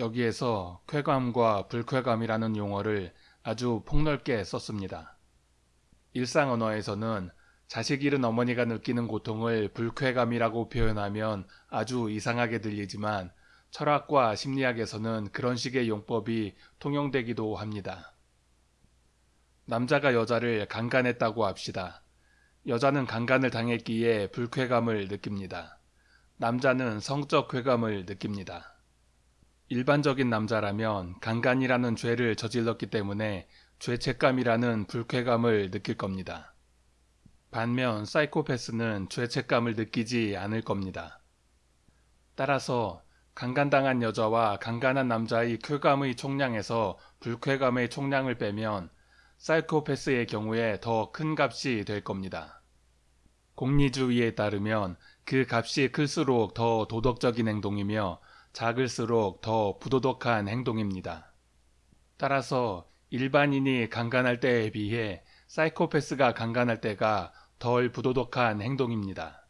여기에서 쾌감과 불쾌감이라는 용어를 아주 폭넓게 썼습니다. 일상 언어에서는 자식 잃은 어머니가 느끼는 고통을 불쾌감이라고 표현하면 아주 이상하게 들리지만 철학과 심리학에서는 그런 식의 용법이 통용되기도 합니다. 남자가 여자를 강간했다고 합시다. 여자는 강간을 당했기에 불쾌감을 느낍니다. 남자는 성적 쾌감을 느낍니다. 일반적인 남자라면 강간이라는 죄를 저질렀기 때문에 죄책감이라는 불쾌감을 느낄 겁니다. 반면 사이코패스는 죄책감을 느끼지 않을 겁니다. 따라서 강간당한 여자와 강간한 남자의 쾌감의 총량에서 불쾌감의 총량을 빼면 사이코패스의 경우에 더 큰 값이 될 겁니다. 공리주의에 따르면 그 값이 클수록 더 도덕적인 행동이며 작을수록 더 부도덕한 행동입니다. 따라서 일반인이 강간할 때에 비해 사이코패스가 강간할 때가 덜 부도덕한 행동입니다.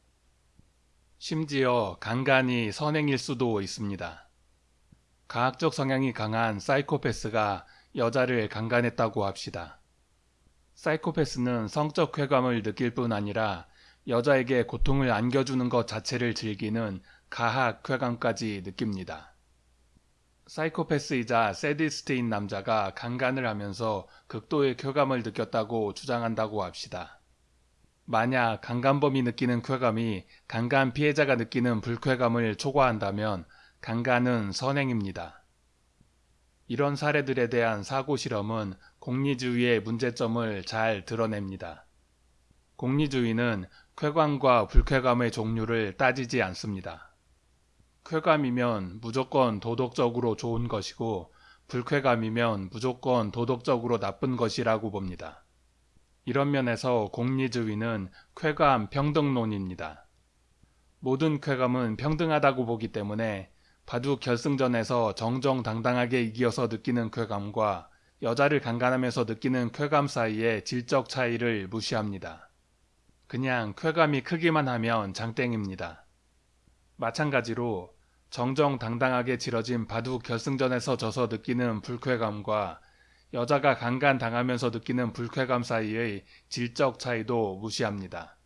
심지어 강간이 선행일 수도 있습니다. 과학적 성향이 강한 사이코패스가 여자를 강간했다고 합시다. 사이코패스는 성적 쾌감을 느낄 뿐 아니라 여자에게 고통을 안겨주는 것 자체를 즐기는 가학 쾌감까지 느낍니다. 사이코패스이자 세디스트인 남자가 강간을 하면서 극도의 쾌감을 느꼈다고 주장한다고 합시다. 만약 강간범이 느끼는 쾌감이 강간 피해자가 느끼는 불쾌감을 초과한다면 강간은 선행입니다. 이런 사례들에 대한 사고 실험은 공리주의의 문제점을 잘 드러냅니다. 공리주의는 쾌감과 불쾌감의 종류를 따지지 않습니다. 쾌감이면 무조건 도덕적으로 좋은 것이고 불쾌감이면 무조건 도덕적으로 나쁜 것이라고 봅니다. 이런 면에서 공리주의는 쾌감 평등론입니다. 모든 쾌감은 평등하다고 보기 때문에 바둑 결승전에서 정정당당하게 이겨서 느끼는 쾌감과 여자를 강간하면서 느끼는 쾌감 사이의 질적 차이를 무시합니다. 그냥 쾌감이 크기만 하면 장땡입니다. 마찬가지로 정정당당하게 치러진 바둑 결승전에서 져서 느끼는 불쾌감과 여자가 강간 당하면서 느끼는 불쾌감 사이의 질적 차이도 무시합니다.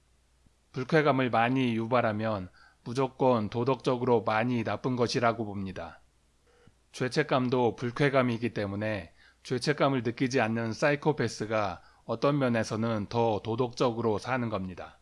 불쾌감을 많이 유발하면 무조건 도덕적으로 많이 나쁜 것이라고 봅니다. 죄책감도 불쾌감이기 때문에 죄책감을 느끼지 않는 사이코패스가 어떤 면에서는 더 도덕적으로 사는 겁니다.